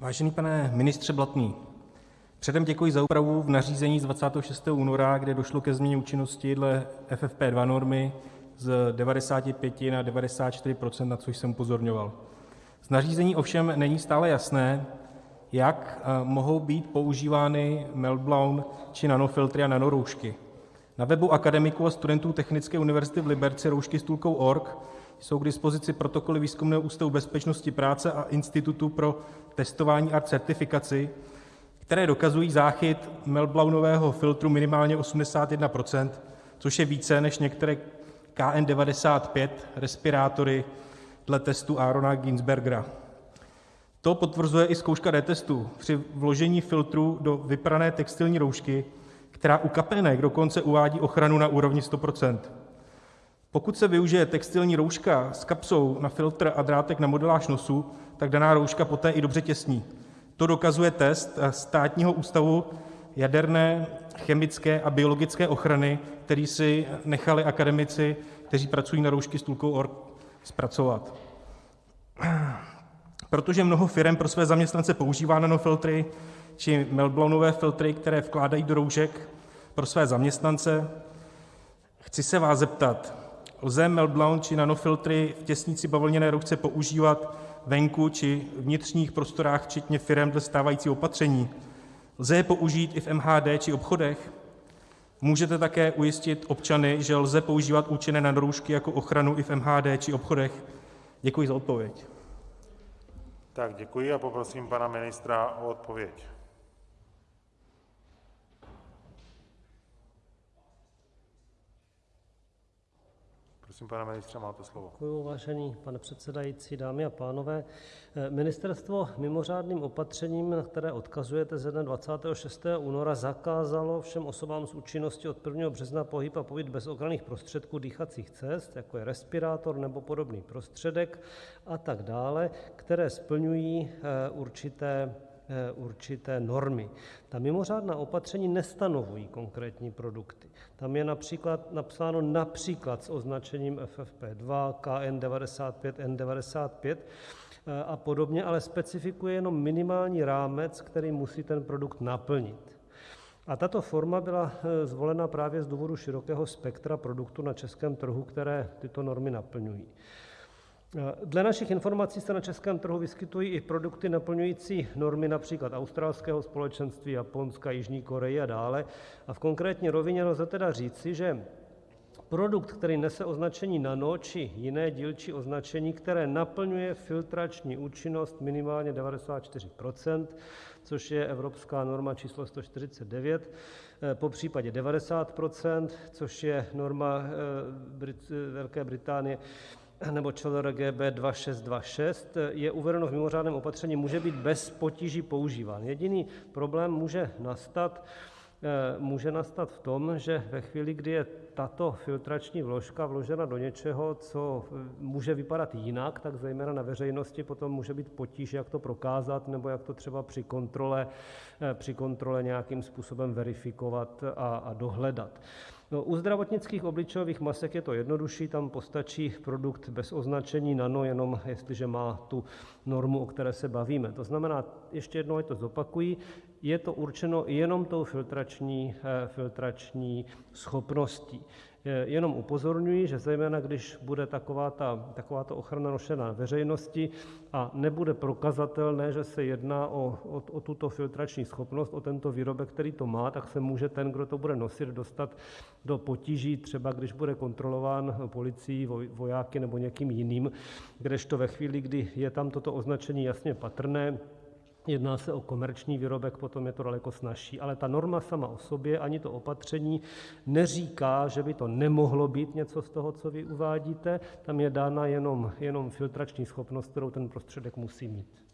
Vážený pane ministře Blatný, předem děkuji za úpravu v nařízení z 26. února, kde došlo ke změně účinnosti dle FFP2 normy z 95 na 94 %, na což jsem upozorňoval. Z nařízení ovšem není stále jasné, jak mohou být používány meltblown či nanofiltry a nanoroušky. Na webu akademiků a studentů Technické univerzity v Liberci rouškystůlkou.org jsou k dispozici protokoly Výzkumného ústavu bezpečnosti práce a Institutu pro testování a certifikaci, které dokazují záchyt meltblownového filtru minimálně 81 %, což je více než některé KN95 respirátory dle testu Aarona Günsbergera. To potvrzuje i zkouška D-testu při vložení filtru do vyprané textilní roušky, která u kapének dokonce uvádí ochranu na úrovni 100 %. Pokud se využije textilní rouška s kapsou na filtr a drátek na modeláž nosu, tak daná rouška poté i dobře těsní. To dokazuje test Státního ústavu jaderné, chemické a biologické ochrany, který si nechali akademici, kteří pracují na rouškystůlkou.org, zpracovat. Protože mnoho firem pro své zaměstnance používá nanofiltry či meltblownové filtry, které vkládají do roušek pro své zaměstnance, chci se vás zeptat: Lze meltblown či nanofiltry v těsnici bavlněné roušce používat venku či vnitřních prostorách včetně firem dle stávajícího opatření? Lze je použít i v MHD či obchodech? Můžete také ujistit občany, že lze používat účinné nanoroušky jako ochranu i v MHD či obchodech? Děkuji za odpověď. Tak děkuji a poprosím pana ministra o odpověď. Prosím, pane ministře, máte slovo. Děkuji, vážený pane předsedající, dámy a pánové. Ministerstvo mimořádným opatřením, na které odkazujete, ze dne 26. února zakázalo všem osobám s účinností od 1. března pohyb a pobyt bez ochranných prostředků dýchacích cest, jako je respirátor nebo podobný prostředek a tak dále, které splňují určité určité normy. Ta mimořádná opatření nestanovují konkrétní produkty. Tam je například napsáno například s označením FFP2, KN95, N95 a podobně, ale specifikuje jenom minimální rámec, který musí ten produkt naplnit. A tato forma byla zvolena právě z důvodu širokého spektra produktů na českém trhu, které tyto normy naplňují. Dle našich informací se na českém trhu vyskytují i produkty naplňující normy například australského společenství, Japonska, Jižní Koreje a dále, a v konkrétní rovině lze tedy říci, že produkt, který nese označení nano či jiné dílčí označení, které naplňuje filtrační účinnost minimálně 94 %, což je evropská norma číslo 149, popřípadě 90 %, což je norma Velké Británie nebo ČLRGB 2626, je uvedeno v mimořádném opatření, může být bez potíží používán. Jediný problém může nastat může nastat v tom, že ve chvíli, kdy je tato filtrační vložka vložena do něčeho, co může vypadat jinak, tak zejména na veřejnosti potom může být potíž, jak to prokázat nebo jak to třeba při kontrole při kontrole nějakým způsobem verifikovat a dohledat. U zdravotnických obličejových masek je to jednodušší, tam postačí produkt bez označení nano, jenom jestliže má tu normu, o které se bavíme. To znamená, ještě jednou ať to zopakuji, je to určeno jenom tou filtrační filtrační schopností. Jenom upozorňuji, že zejména když bude takováto ochrana nošena na veřejnosti a nebude prokazatelné, že se jedná o tuto filtrační schopnost, o tento výrobek, který to má, tak se může ten, kdo to bude nosit, dostat do potíží, třeba když bude kontrolován policií, vojáky nebo někým jiným, kdežto ve chvíli, kdy je tam toto označení jasně patrné, jedná se o komerční výrobek, potom je to daleko snazší. Ale ta norma sama o sobě, ani to opatření neříká, že by to nemohlo být něco z toho, co vy uvádíte, tam je dána jenom filtrační schopnost, kterou ten prostředek musí mít.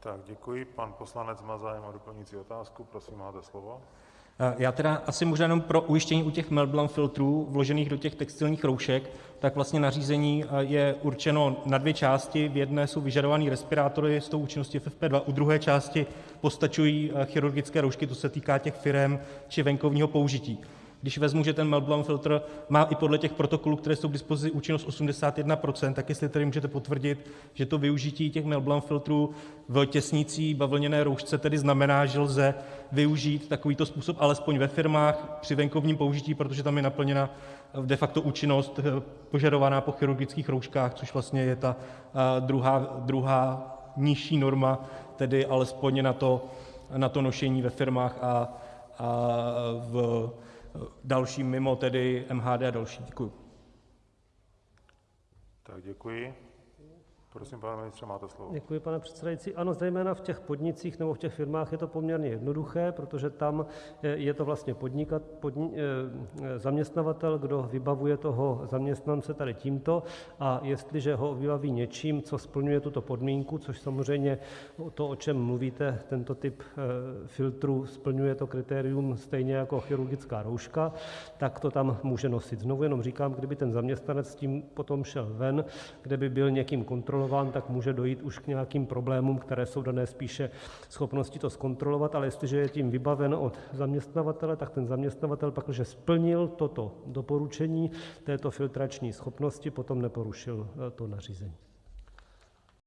Tak děkuji. Pan poslanec má zájem o doplňující otázku. Prosím, máte slovo. Já tedy asi možná jenom pro ujištění u těch meltblown filtrů vložených do těch textilních roušek, tak vlastně nařízení je určeno na dvě části. V jedné jsou vyžadované respirátory s tou účinností FFP2, u druhé části postačují chirurgické roušky, to se týká těch firem, či venkovního použití. Když vezmu, že ten meltblown filtr má i podle těch protokolů, které jsou k dispozici, účinnost 81 %, tak jestli tedy můžete potvrdit, že to využití těch meltblown filtrů v těsnicí bavlněné roušce tedy znamená, že lze využít takovýto způsob alespoň ve firmách při venkovním použití, protože tam je naplněna de facto účinnost požadovaná po chirurgických rouškách, což vlastně je ta druhá nižší norma, tedy alespoň na to nošení ve firmách a v dalším mimo tedy MHD a další. Děkuji. Děkuji. Pane ministře, máte slovo. Děkuji, pane předsedající. Ano, zejména v těch podnicích nebo v těch firmách je to poměrně jednoduché, protože tam je to vlastně zaměstnavatel, kdo vybavuje toho zaměstnance tady tímto, a jestliže ho vybaví něčím, co splňuje tuto podmínku, což samozřejmě to, o čem mluvíte, tento typ filtru, splňuje to kritérium stejně jako chirurgická rouška, tak to tam může nosit. Znovu jenom říkám, kdyby ten zaměstnanec s tím potom šel ven, kde by byl někým kontrolován, tak může dojít už k nějakým problémům, které jsou dané spíše schopností to zkontrolovat, ale jestliže je tím vybaven od zaměstnavatele, tak ten zaměstnavatel, pakliže splnil toto doporučení této filtrační schopnosti, potom neporušil to nařízení.